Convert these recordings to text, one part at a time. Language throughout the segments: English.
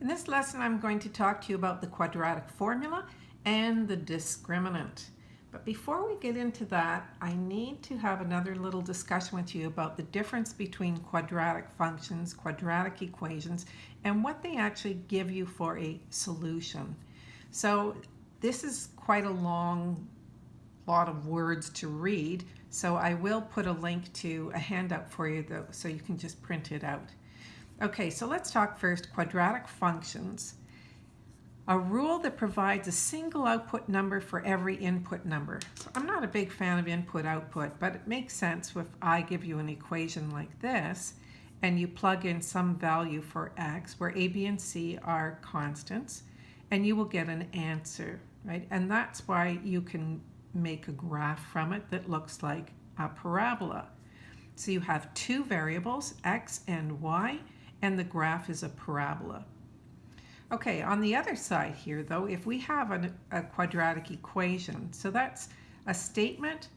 In this lesson, I'm going to talk to you about the quadratic formula and the discriminant. But before we get into that, I need to have another little discussion with you about the difference between quadratic functions, quadratic equations, and what they actually give you for a solution. So this is quite a long lot of words to read, so I will put a link to a handout for you though, so you can just print it out. Okay, so let's talk first quadratic functions. A rule that provides a single output number for every input number. So I'm not a big fan of input-output, but it makes sense if I give you an equation like this and you plug in some value for x where a, b, and c are constants and you will get an answer, right? And that's why you can make a graph from it that looks like a parabola. So you have two variables, x and y, and the graph is a parabola. Okay, on the other side here though, if we have an, a quadratic equation, so that's a statement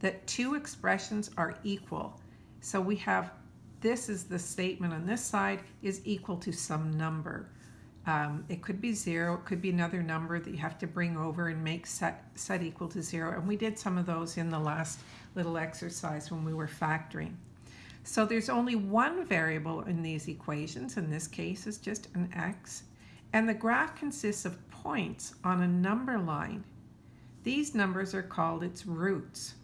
that two expressions are equal. So we have, this is the statement on this side is equal to some number. Um, it could be zero, it could be another number that you have to bring over and make set, set equal to zero. And we did some of those in the last little exercise when we were factoring. So there's only one variable in these equations, in this case is just an x, and the graph consists of points on a number line. These numbers are called its roots.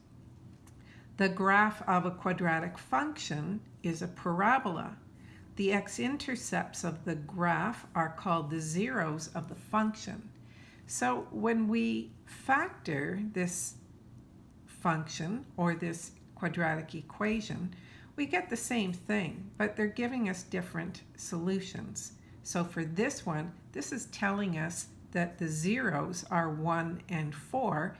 The graph of a quadratic function is a parabola. The x-intercepts of the graph are called the zeros of the function. So when we factor this function or this quadratic equation, we get the same thing, but they're giving us different solutions. So for this one, this is telling us that the zeros are 1 and 4,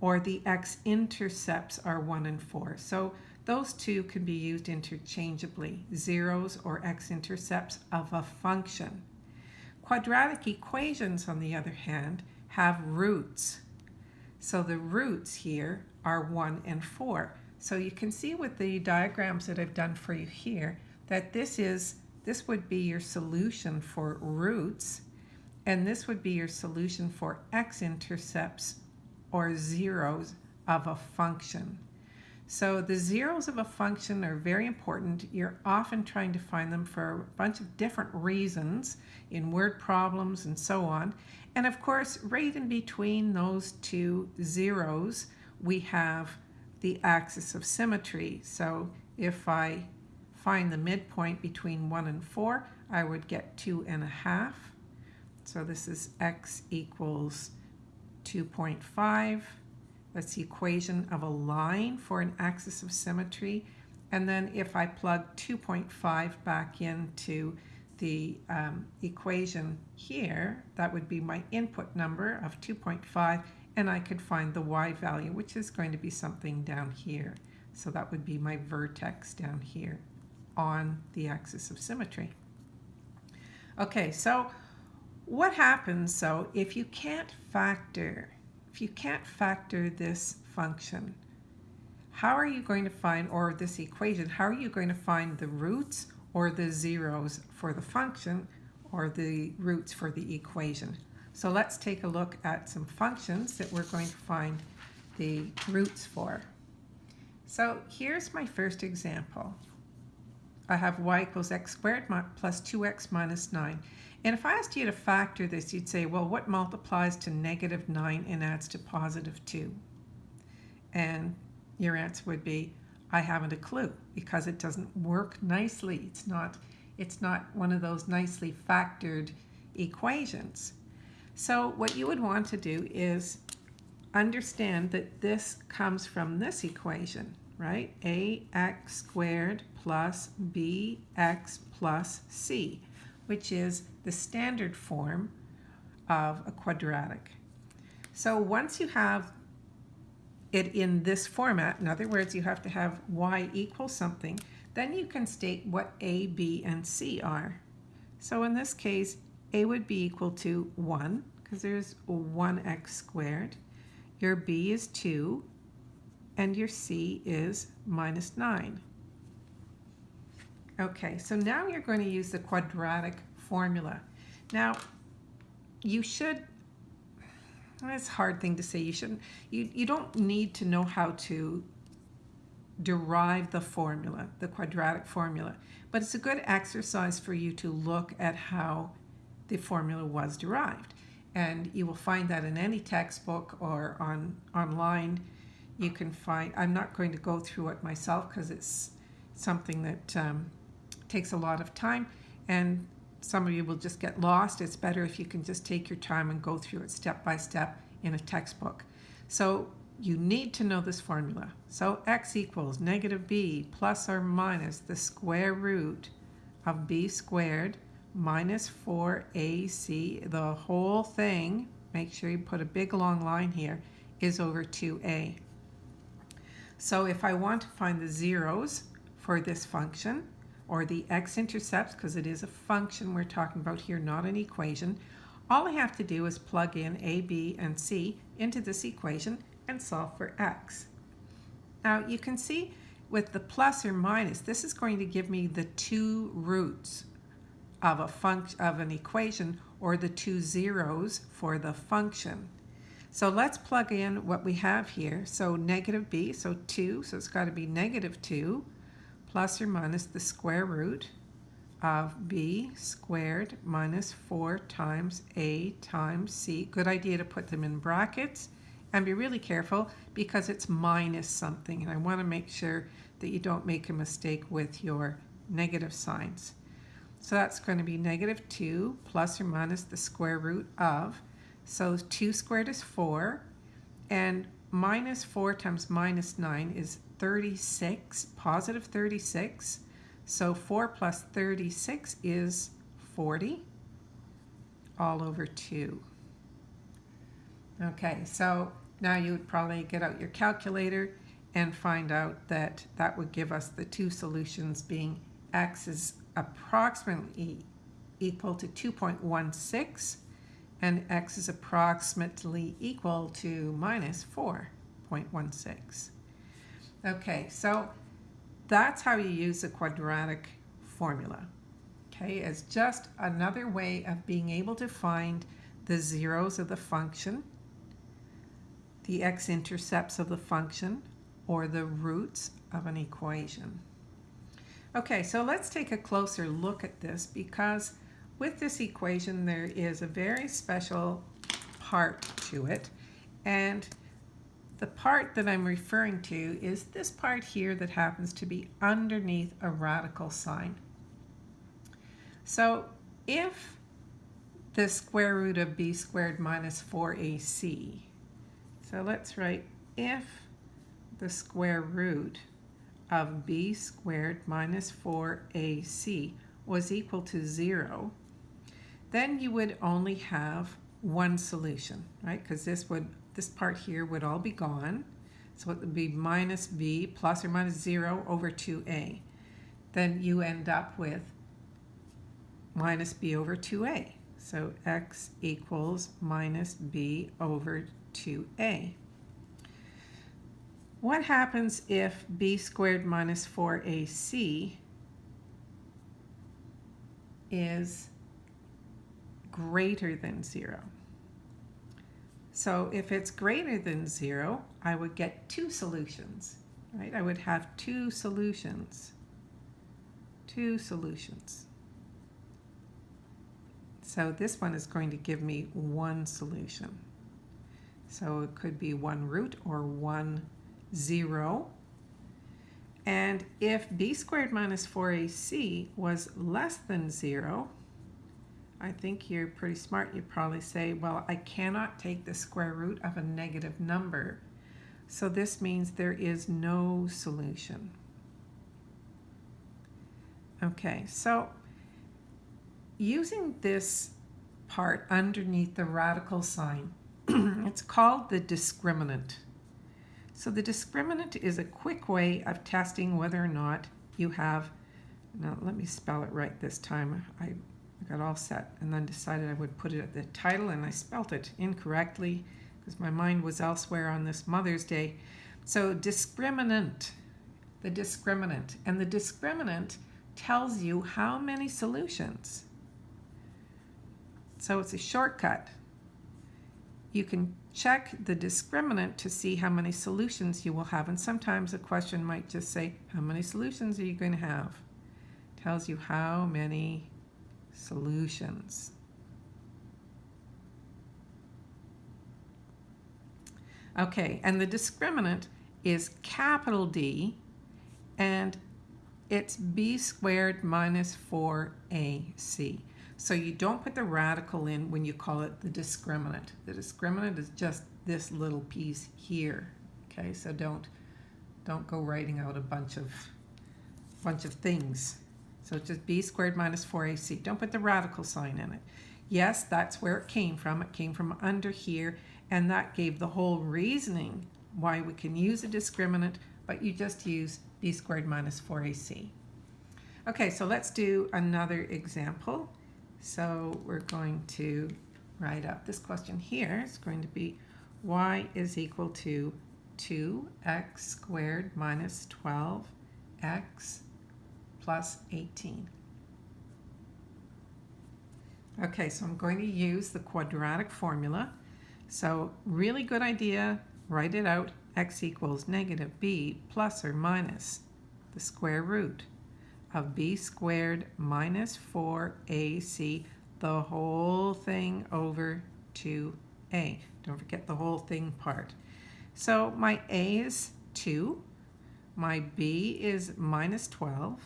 or the x-intercepts are 1 and 4. So those two can be used interchangeably, zeros or x-intercepts of a function. Quadratic equations, on the other hand, have roots. So the roots here are 1 and 4. So you can see with the diagrams that I've done for you here that this is this would be your solution for roots and this would be your solution for x-intercepts or zeros of a function. So the zeros of a function are very important. You're often trying to find them for a bunch of different reasons in word problems and so on. And of course, right in between those two zeros, we have the axis of symmetry. So if I find the midpoint between 1 and 4, I would get 2 and a half. So this is x equals 2.5. That's the equation of a line for an axis of symmetry. And then if I plug 2.5 back into the um, equation here, that would be my input number of 2.5 and I could find the y value, which is going to be something down here. So that would be my vertex down here on the axis of symmetry. Okay, so what happens, so if you can't factor, if you can't factor this function, how are you going to find, or this equation, how are you going to find the roots or the zeros for the function or the roots for the equation? So let's take a look at some functions that we're going to find the roots for. So here's my first example. I have y equals x squared plus 2x minus 9. And if I asked you to factor this, you'd say, well, what multiplies to negative 9 and adds to positive 2? And your answer would be, I haven't a clue because it doesn't work nicely. It's not, it's not one of those nicely factored equations. So what you would want to do is understand that this comes from this equation, right? ax squared plus bx plus c, which is the standard form of a quadratic. So once you have it in this format, in other words, you have to have y equal something, then you can state what a, b, and c are. So in this case, a would be equal to 1, because there's 1x squared. Your b is 2, and your c is minus 9. Okay, so now you're going to use the quadratic formula. Now, you should, it's a hard thing to say, you shouldn't, you, you don't need to know how to derive the formula, the quadratic formula, but it's a good exercise for you to look at how the formula was derived. And you will find that in any textbook or on online. You can find, I'm not going to go through it myself because it's something that um, takes a lot of time and some of you will just get lost. It's better if you can just take your time and go through it step by step in a textbook. So you need to know this formula. So x equals negative b plus or minus the square root of b squared minus 4ac. The whole thing, make sure you put a big long line here, is over 2a. So if I want to find the zeros for this function, or the x-intercepts, because it is a function we're talking about here, not an equation, all I have to do is plug in a, b, and c into this equation and solve for x. Now you can see with the plus or minus, this is going to give me the two roots of a function of an equation or the two zeros for the function. So let's plug in what we have here. So negative b, so 2, so it's got to be negative 2 plus or minus the square root of b squared minus 4 times a times c. Good idea to put them in brackets and be really careful because it's minus something and I want to make sure that you don't make a mistake with your negative signs. So that's going to be negative 2 plus or minus the square root of. So 2 squared is 4 and minus 4 times minus 9 is 36, positive 36. So 4 plus 36 is 40 all over 2. Okay, so now you would probably get out your calculator and find out that that would give us the two solutions being x is approximately equal to 2.16 and x is approximately equal to minus 4.16. Okay, so that's how you use the quadratic formula. Okay, it's just another way of being able to find the zeros of the function, the x-intercepts of the function, or the roots of an equation. Okay, so let's take a closer look at this because with this equation there is a very special part to it and the part that I'm referring to is this part here that happens to be underneath a radical sign. So if the square root of b squared minus 4ac, so let's write if the square root of b squared minus 4ac was equal to 0, then you would only have one solution, right? Because this would this part here would all be gone. So it would be minus b plus or minus 0 over 2a. Then you end up with minus b over 2a. So x equals minus b over 2a. What happens if b squared minus 4ac is greater than 0? So if it's greater than 0, I would get two solutions, right? I would have two solutions. Two solutions. So this one is going to give me one solution. So it could be one root or one zero. And if b squared minus 4ac was less than zero, I think you're pretty smart. You probably say, well, I cannot take the square root of a negative number. So this means there is no solution. Okay, so using this part underneath the radical sign, it's called the discriminant. So the discriminant is a quick way of testing whether or not you have, now let me spell it right this time. I got all set and then decided I would put it at the title and I spelt it incorrectly because my mind was elsewhere on this Mother's Day. So discriminant, the discriminant. And the discriminant tells you how many solutions So it's a shortcut. You can check the discriminant to see how many solutions you will have. And sometimes a question might just say, how many solutions are you going to have? Tells you how many solutions. Okay, and the discriminant is capital D, and it's b squared minus 4ac. So you don't put the radical in when you call it the discriminant. The discriminant is just this little piece here. Okay, so don't don't go writing out a bunch of bunch of things. So just b squared minus 4ac. Don't put the radical sign in it. Yes, that's where it came from. It came from under here, and that gave the whole reasoning why we can use a discriminant, but you just use b squared minus 4ac. Okay, so let's do another example. So we're going to write up this question here. It's going to be y is equal to 2x squared minus 12x plus 18. Okay, so I'm going to use the quadratic formula. So really good idea, write it out. x equals negative b plus or minus the square root of b squared minus 4ac, the whole thing over 2a. Don't forget the whole thing part. So my a is 2, my b is minus 12,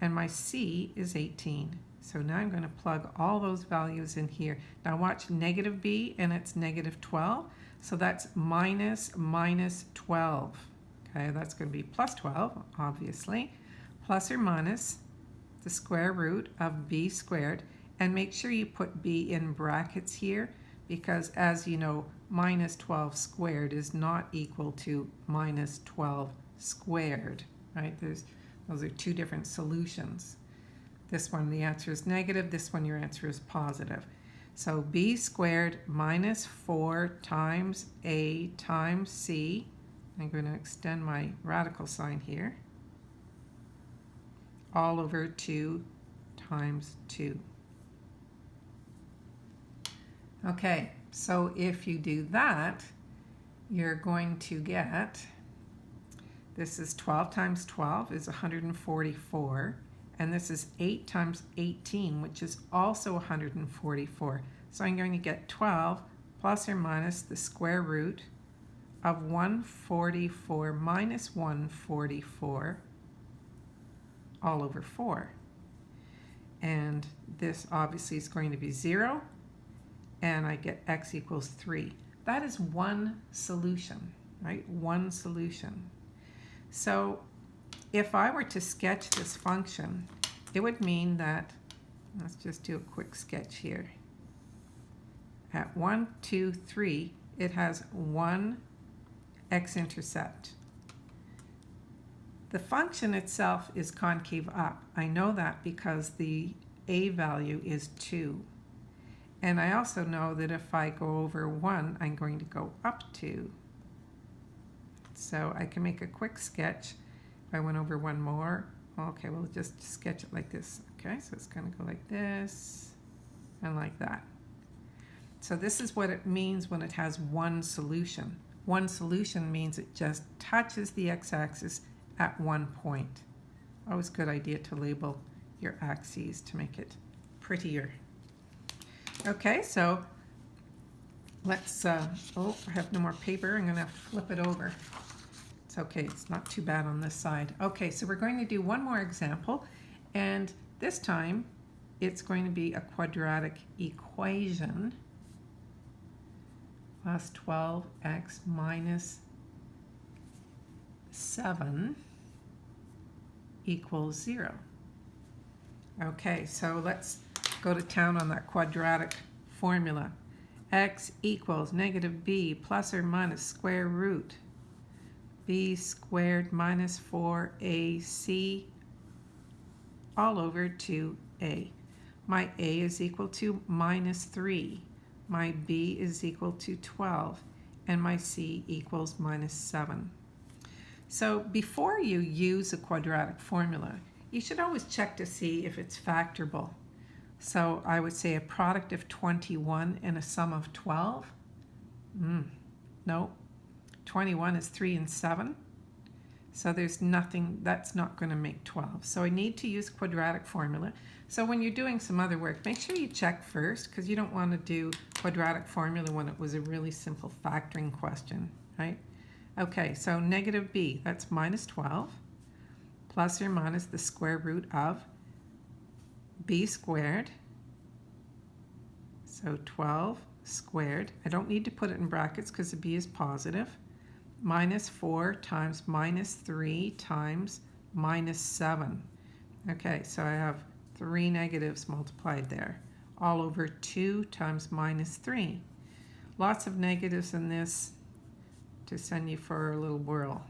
and my c is 18. So now I'm going to plug all those values in here. Now watch negative b, and it's negative 12. So that's minus minus 12. Okay, that's going to be plus 12, obviously plus or minus the square root of b squared. And make sure you put b in brackets here because as you know minus 12 squared is not equal to minus 12 squared right? There's those are two different solutions. This one the answer is negative. This one your answer is positive. So b squared minus 4 times a times c. I'm going to extend my radical sign here all over 2 times 2. Okay, so if you do that, you're going to get, this is 12 times 12 is 144, and this is 8 times 18, which is also 144. So I'm going to get 12 plus or minus the square root of 144 minus 144 all over 4. And this obviously is going to be 0, and I get x equals 3. That is one solution, right? One solution. So if I were to sketch this function, it would mean that, let's just do a quick sketch here. At 1, 2, 3, it has one x-intercept. The function itself is concave up. I know that because the a value is 2. And I also know that if I go over 1, I'm going to go up 2. So I can make a quick sketch. If I went over one more, okay, we'll just sketch it like this. Okay, so it's going to go like this and like that. So this is what it means when it has one solution. One solution means it just touches the x-axis at one point. Always good idea to label your axes to make it prettier. Okay, so let's, uh, oh, I have no more paper. I'm going to flip it over. It's okay. It's not too bad on this side. Okay, so we're going to do one more example. And this time, it's going to be a quadratic equation plus 12x minus 7 equals 0. Okay, so let's go to town on that quadratic formula. x equals negative b plus or minus square root b squared minus 4ac all over 2a. My a is equal to minus 3. My b is equal to 12. And my c equals minus 7. So before you use a quadratic formula, you should always check to see if it's factorable. So I would say a product of 21 and a sum of 12. Mm, no, 21 is 3 and 7. So there's nothing, that's not going to make 12. So I need to use quadratic formula. So when you're doing some other work, make sure you check first because you don't want to do quadratic formula when it was a really simple factoring question, right? Okay, so negative b, that's minus 12, plus or minus the square root of b squared. So 12 squared. I don't need to put it in brackets because the b is positive minus 4 times minus 3 times minus 7. Okay, so I have three negatives multiplied there, all over 2 times minus 3. Lots of negatives in this to send you for a little whirl.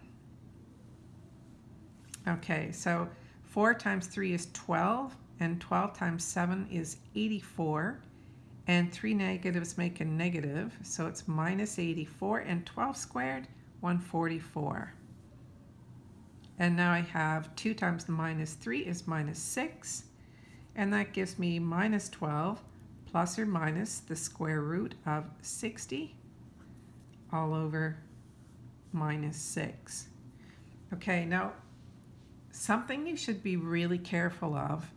Okay, so 4 times 3 is 12, and 12 times 7 is 84, and 3 negatives make a negative, so it's minus 84, and 12 squared 144. And now I have 2 times the minus 3 is minus 6. And that gives me minus 12 plus or minus the square root of 60 all over minus 6. Okay, now something you should be really careful of,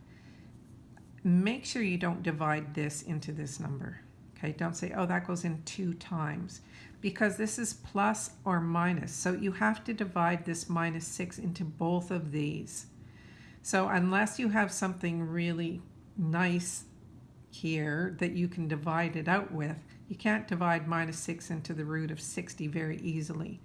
make sure you don't divide this into this number. Okay, don't say, oh, that goes in two times because this is plus or minus. So you have to divide this minus 6 into both of these. So unless you have something really nice here that you can divide it out with, you can't divide minus 6 into the root of 60 very easily.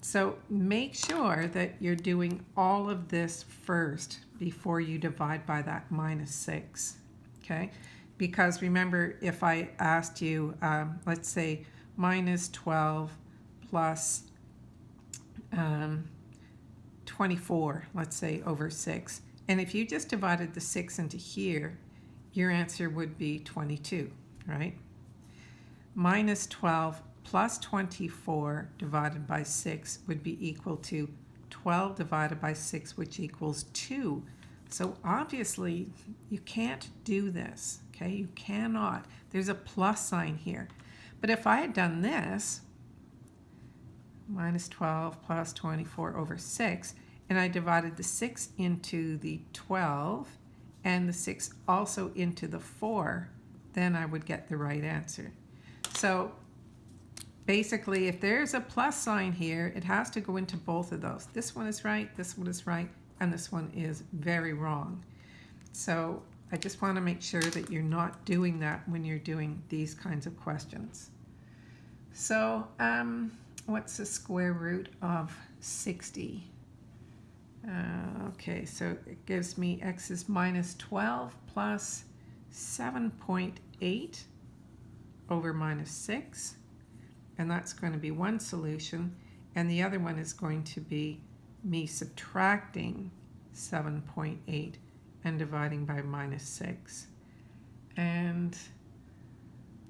So make sure that you're doing all of this first before you divide by that minus 6. Okay? Because remember, if I asked you, um, let's say, minus 12 plus, um, 24, let's say, over 6. And if you just divided the 6 into here, your answer would be 22, right? Minus 12 plus 24 divided by 6 would be equal to 12 divided by 6, which equals 2. So obviously, you can't do this, okay? You cannot. There's a plus sign here. But if I had done this, minus 12 plus 24 over 6, and I divided the 6 into the 12 and the 6 also into the 4, then I would get the right answer. So basically, if there's a plus sign here, it has to go into both of those. This one is right, this one is right, and this one is very wrong. So I just want to make sure that you're not doing that when you're doing these kinds of questions. So um, what's the square root of 60? Uh, okay, so it gives me x is minus 12 plus 7.8 over minus 6. And that's going to be one solution. And the other one is going to be me subtracting 7.8 and dividing by minus 6. And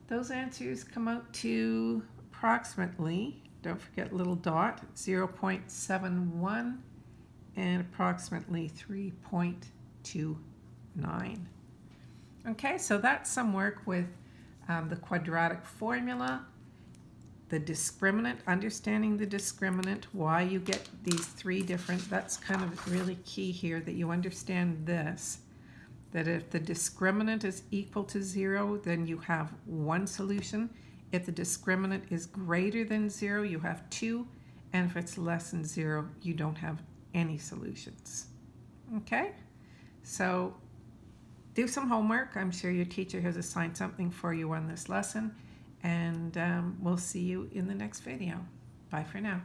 those answers come out to approximately, don't forget little dot, 0.71 and approximately 3.29. Okay, so that's some work with um, the quadratic formula the discriminant, understanding the discriminant, why you get these three different, that's kind of really key here that you understand this, that if the discriminant is equal to zero, then you have one solution. If the discriminant is greater than zero, you have two, and if it's less than zero, you don't have any solutions. Okay, so do some homework. I'm sure your teacher has assigned something for you on this lesson and um, we'll see you in the next video. Bye for now.